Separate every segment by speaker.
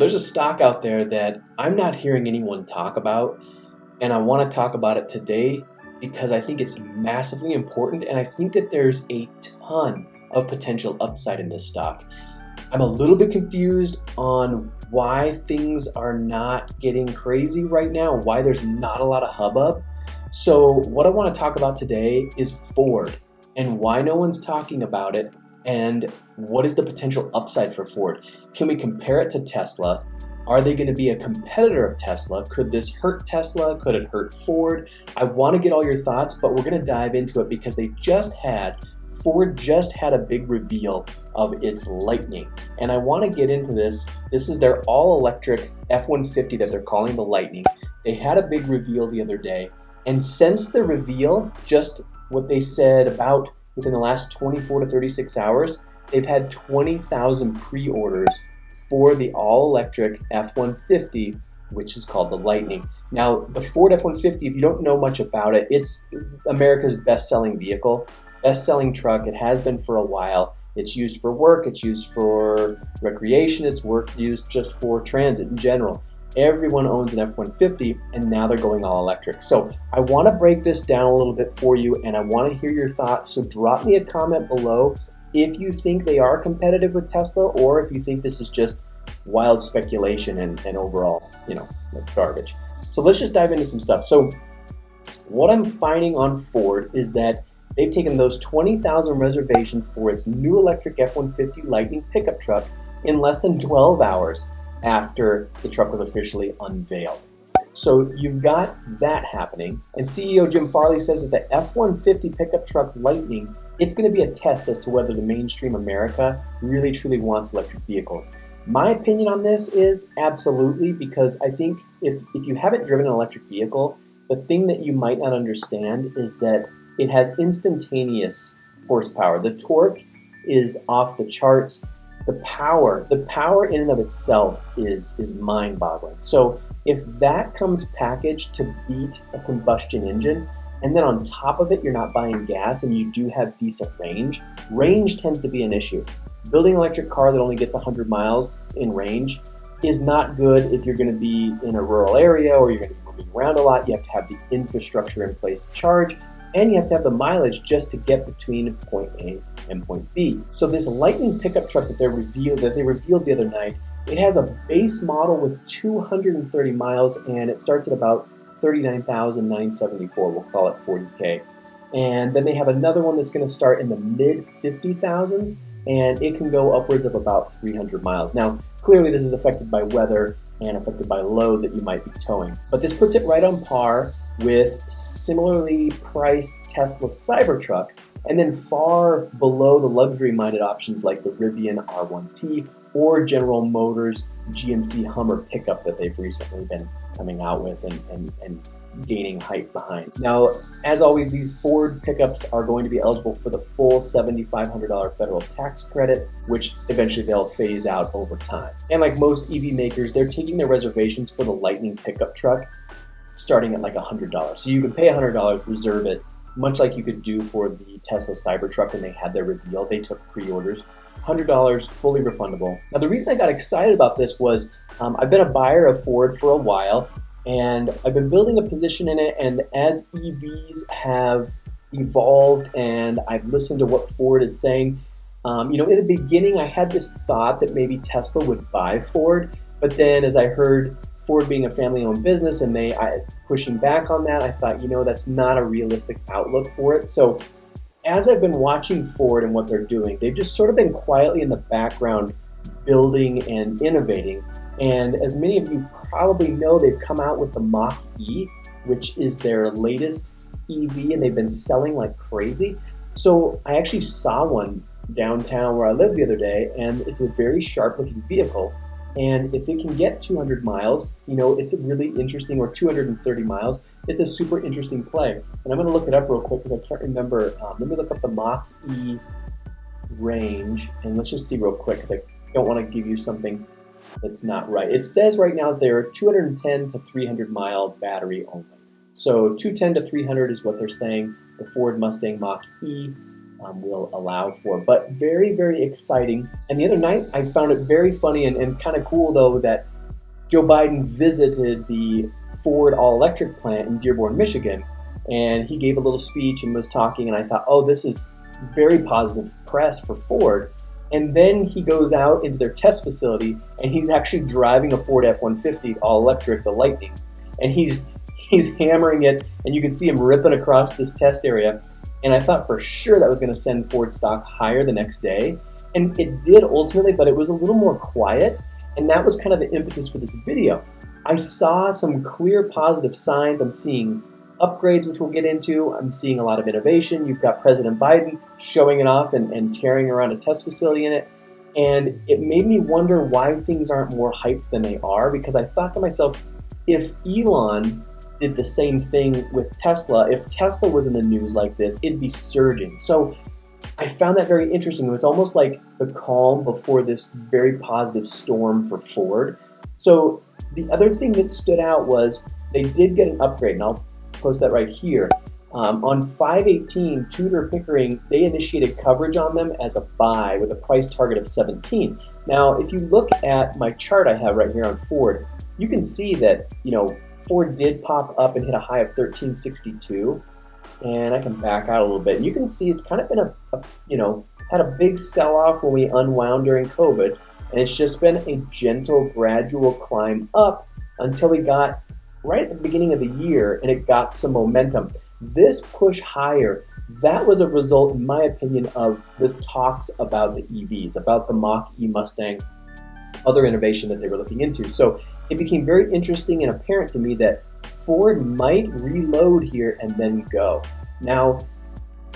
Speaker 1: there's a stock out there that I'm not hearing anyone talk about, and I want to talk about it today because I think it's massively important, and I think that there's a ton of potential upside in this stock. I'm a little bit confused on why things are not getting crazy right now, why there's not a lot of hubbub. So what I want to talk about today is Ford and why no one's talking about it and what is the potential upside for Ford? Can we compare it to Tesla? Are they going to be a competitor of Tesla? Could this hurt Tesla? Could it hurt Ford? I want to get all your thoughts, but we're going to dive into it because they just had, Ford just had a big reveal of its Lightning. And I want to get into this. This is their all electric F 150 that they're calling the Lightning. They had a big reveal the other day. And since the reveal, just what they said about within the last 24 to 36 hours, they've had 20,000 pre-orders for the all-electric F-150, which is called the Lightning. Now, the Ford F-150, if you don't know much about it, it's America's best-selling vehicle, best-selling truck. It has been for a while. It's used for work, it's used for recreation, it's work used just for transit in general. Everyone owns an F-150 and now they're going all electric. So I want to break this down a little bit for you and I want to hear your thoughts. So drop me a comment below if you think they are competitive with Tesla or if you think this is just wild speculation and, and overall, you know, like garbage. So let's just dive into some stuff. So what I'm finding on Ford is that they've taken those 20,000 reservations for its new electric F-150 Lightning pickup truck in less than 12 hours after the truck was officially unveiled. So you've got that happening, and CEO Jim Farley says that the F-150 pickup truck Lightning, it's going to be a test as to whether the mainstream America really truly wants electric vehicles. My opinion on this is absolutely, because I think if, if you haven't driven an electric vehicle, the thing that you might not understand is that it has instantaneous horsepower. The torque is off the charts the power, the power in and of itself is, is mind-boggling. So if that comes packaged to beat a combustion engine, and then on top of it, you're not buying gas and you do have decent range, range tends to be an issue. Building an electric car that only gets 100 miles in range is not good if you're going to be in a rural area or you're going to be moving around a lot. You have to have the infrastructure in place to charge and you have to have the mileage just to get between point A and point B. So this Lightning pickup truck that they revealed that they revealed the other night, it has a base model with 230 miles and it starts at about 39,974. We'll call it 40k. And then they have another one that's going to start in the mid 50,000s and it can go upwards of about 300 miles. Now, clearly this is affected by weather and affected by load that you might be towing. But this puts it right on par with similarly priced Tesla Cybertruck, and then far below the luxury-minded options like the Rivian R1T or General Motors GMC Hummer pickup that they've recently been coming out with and, and, and gaining hype behind. Now, as always, these Ford pickups are going to be eligible for the full $7,500 federal tax credit, which eventually they'll phase out over time. And like most EV makers, they're taking their reservations for the Lightning pickup truck starting at like $100. So you can pay $100, reserve it, much like you could do for the Tesla Cybertruck when they had their reveal. They took pre-orders. $100, fully refundable. Now the reason I got excited about this was um, I've been a buyer of Ford for a while and I've been building a position in it and as EVs have evolved and I've listened to what Ford is saying, um, you know, in the beginning I had this thought that maybe Tesla would buy Ford, but then as I heard Ford being a family-owned business and they I, pushing back on that, I thought, you know, that's not a realistic outlook for it. So as I've been watching Ford and what they're doing, they've just sort of been quietly in the background building and innovating. And as many of you probably know, they've come out with the Mach-E, which is their latest EV, and they've been selling like crazy. So I actually saw one downtown where I live the other day, and it's a very sharp looking vehicle. And if it can get 200 miles, you know, it's a really interesting, or 230 miles, it's a super interesting play. And I'm going to look it up real quick because I can't remember. Um, let me look up the Mach-E range, and let's just see real quick because I don't want to give you something that's not right. It says right now they're 210 to 300 mile battery only. So 210 to 300 is what they're saying. The Ford Mustang Mach-E um, will allow for. But very, very exciting. And the other night, I found it very funny and, and kind of cool, though, that Joe Biden visited the Ford all electric plant in Dearborn, Michigan. And he gave a little speech and was talking. And I thought, oh, this is very positive press for Ford. And then he goes out into their test facility and he's actually driving a Ford F 150 all electric, the Lightning. And he's he's hammering it, and you can see him ripping across this test area. And I thought for sure that was going to send Ford stock higher the next day. And it did ultimately, but it was a little more quiet. And that was kind of the impetus for this video. I saw some clear positive signs. I'm seeing upgrades, which we'll get into. I'm seeing a lot of innovation. You've got President Biden showing it off and, and tearing around a test facility in it. And it made me wonder why things aren't more hyped than they are because I thought to myself, if Elon did the same thing with Tesla. If Tesla was in the news like this, it'd be surging. So I found that very interesting. It's almost like the calm before this very positive storm for Ford. So the other thing that stood out was they did get an upgrade, and I'll post that right here. Um, on 518, Tudor Pickering, they initiated coverage on them as a buy with a price target of 17. Now, if you look at my chart I have right here on Ford, you can see that, you know, Ford did pop up and hit a high of 1362 and I can back out a little bit. And you can see it's kind of been a, a you know, had a big sell-off when we unwound during COVID and it's just been a gentle, gradual climb up until we got right at the beginning of the year and it got some momentum. This push higher, that was a result, in my opinion, of the talks about the EVs, about the Mach-E Mustang, other innovation that they were looking into. So it became very interesting and apparent to me that Ford might reload here and then go. Now,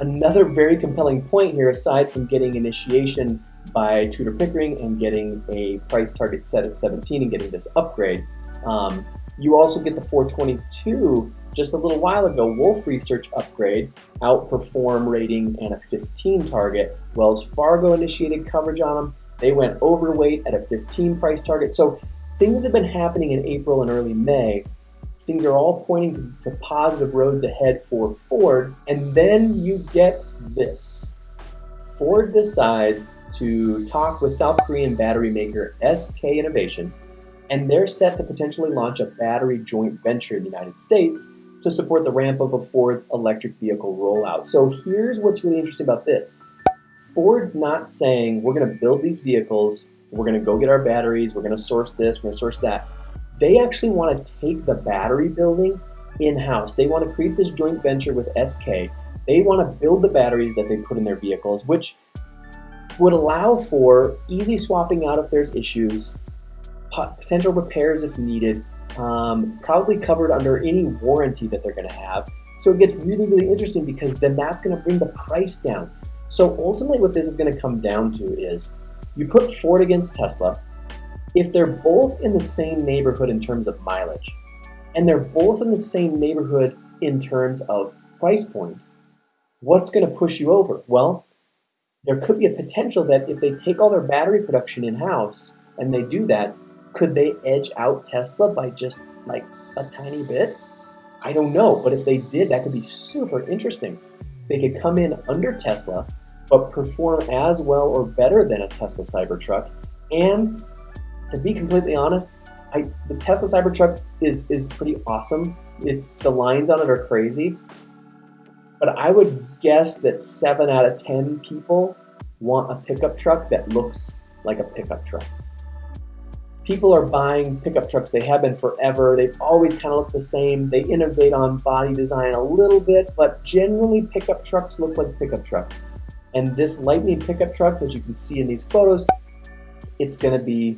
Speaker 1: another very compelling point here, aside from getting initiation by Tudor Pickering and getting a price target set at 17 and getting this upgrade, um, you also get the 422 just a little while ago, Wolfe Research upgrade, outperform rating, and a 15 target. Wells Fargo initiated coverage on them. They went overweight at a 15 price target. So things have been happening in April and early May. Things are all pointing to, to positive roads ahead for Ford. And then you get this. Ford decides to talk with South Korean battery maker SK Innovation, and they're set to potentially launch a battery joint venture in the United States to support the ramp up of Ford's electric vehicle rollout. So here's what's really interesting about this. Ford's not saying we're going to build these vehicles, we're going to go get our batteries, we're going to source this, we're going to source that. They actually want to take the battery building in-house. They want to create this joint venture with SK. They want to build the batteries that they put in their vehicles, which would allow for easy swapping out if there's issues, potential repairs if needed, um, probably covered under any warranty that they're going to have. So it gets really, really interesting because then that's going to bring the price down. So ultimately what this is going to come down to is you put Ford against Tesla. If they're both in the same neighborhood in terms of mileage, and they're both in the same neighborhood in terms of price point, what's going to push you over? Well, there could be a potential that if they take all their battery production in-house and they do that, could they edge out Tesla by just like a tiny bit? I don't know, but if they did, that could be super interesting. They could come in under Tesla, but perform as well or better than a Tesla Cybertruck. And to be completely honest, I, the Tesla Cybertruck is is pretty awesome. It's the lines on it are crazy, but I would guess that seven out of ten people want a pickup truck that looks like a pickup truck people are buying pickup trucks. They have been forever. They've always kind of looked the same. They innovate on body design a little bit, but generally pickup trucks look like pickup trucks. And this Lightning pickup truck, as you can see in these photos, it's going to be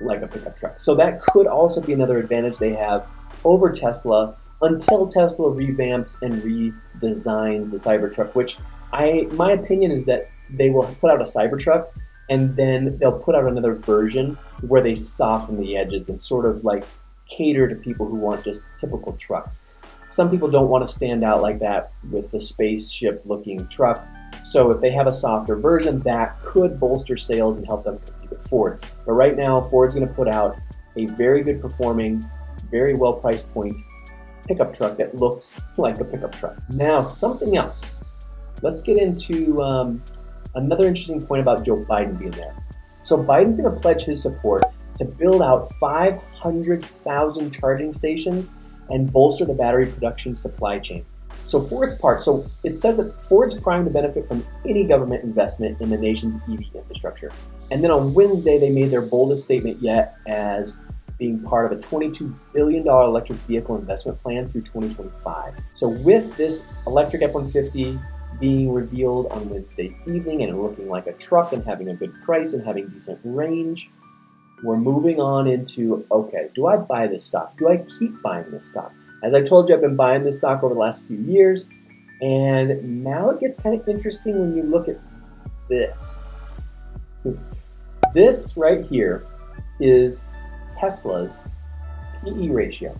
Speaker 1: like a pickup truck. So that could also be another advantage they have over Tesla until Tesla revamps and redesigns the Cybertruck, which I my opinion is that they will put out a Cybertruck and then they'll put out another version where they soften the edges and sort of like cater to people who want just typical trucks. Some people don't want to stand out like that with the spaceship looking truck. So if they have a softer version, that could bolster sales and help them compete with Ford. But right now, Ford's going to put out a very good performing, very well priced point pickup truck that looks like a pickup truck. Now, something else let's get into um, another interesting point about Joe Biden being there. So Biden's going to pledge his support to build out 500,000 charging stations and bolster the battery production supply chain. So Ford's part, so it says that Ford's primed to benefit from any government investment in the nation's EV infrastructure. And then on Wednesday, they made their boldest statement yet as being part of a $22 billion electric vehicle investment plan through 2025. So with this electric F-150 being revealed on Wednesday evening and looking like a truck and having a good price and having decent range, we're moving on into, okay, do I buy this stock? Do I keep buying this stock? As I told you, I've been buying this stock over the last few years, and now it gets kind of interesting when you look at this. This right here is Tesla's PE ratio.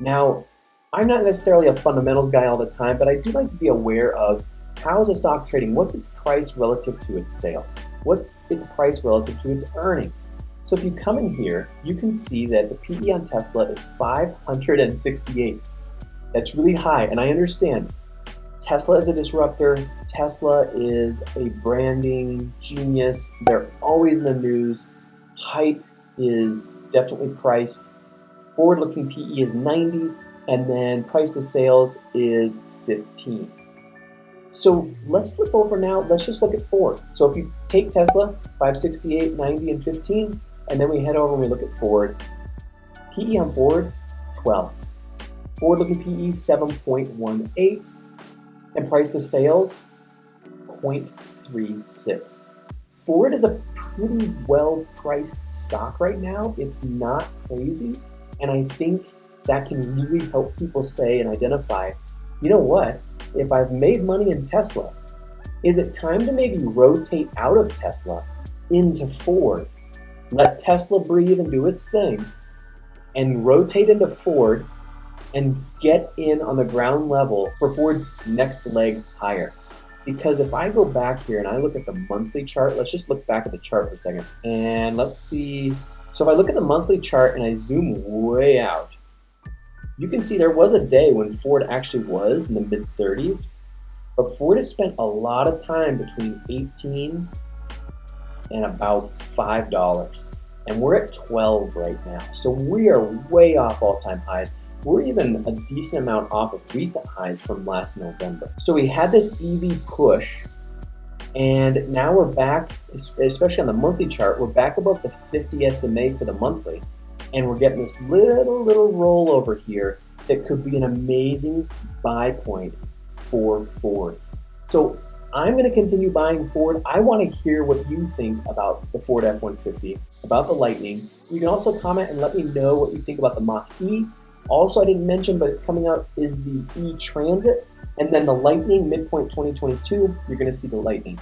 Speaker 1: Now, I'm not necessarily a fundamentals guy all the time, but I do like to be aware of how is a stock trading? What's its price relative to its sales? What's its price relative to its earnings? So if you come in here, you can see that the PE on Tesla is 568. That's really high, and I understand. Tesla is a disruptor. Tesla is a branding genius. They're always in the news. Hype is definitely priced. Forward-looking PE is 90, and then price to sales is 15. So let's flip over now. Let's just look at Ford. So if you take Tesla, 568, 90, and 15, and then we head over and we look at Ford. PE on Ford, 12. Forward looking PE, 7.18. And price to sales, 0.36. Ford is a pretty well priced stock right now. It's not crazy. And I think that can really help people say and identify you know what? If I've made money in Tesla, is it time to maybe rotate out of Tesla into Ford? Let Tesla breathe and do its thing and rotate into Ford and get in on the ground level for Ford's next leg higher. Because if I go back here and I look at the monthly chart, let's just look back at the chart for a second. And let's see. So if I look at the monthly chart and I zoom way out, you can see there was a day when Ford actually was in the mid 30s, but Ford has spent a lot of time between 18 and about $5. And we're at 12 right now. So we are way off all-time highs. We're even a decent amount off of recent highs from last November. So we had this EV push and now we're back, especially on the monthly chart, we're back above the 50 SMA for the monthly and we're getting this little, little rollover here that could be an amazing buy point for Ford. So I'm going to continue buying Ford. I want to hear what you think about the Ford F-150, about the Lightning. You can also comment and let me know what you think about the Mach-E. Also, I didn't mention, but it's coming out, is the E-Transit. And then the Lightning, midpoint 2022, you're going to see the Lightning.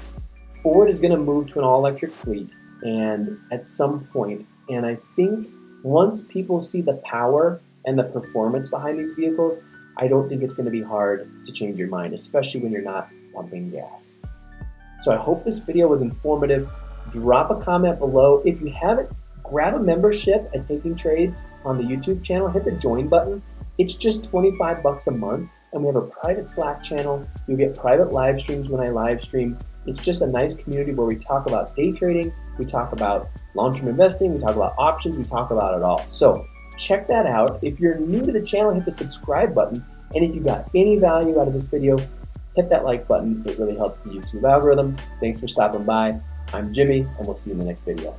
Speaker 1: Ford is going to move to an all-electric fleet and at some point, and I think once people see the power and the performance behind these vehicles, I don't think it's going to be hard to change your mind, especially when you're not pumping gas. So I hope this video was informative. Drop a comment below. If you haven't, grab a membership at Taking Trades on the YouTube channel. Hit the join button. It's just 25 bucks a month, and we have a private Slack channel. You get private live streams when I live stream. It's just a nice community where we talk about day trading, we talk about long-term investing, we talk about options, we talk about it all. So check that out. If you're new to the channel, hit the subscribe button. And if you got any value out of this video, hit that like button. It really helps the YouTube algorithm. Thanks for stopping by. I'm Jimmy, and we'll see you in the next video.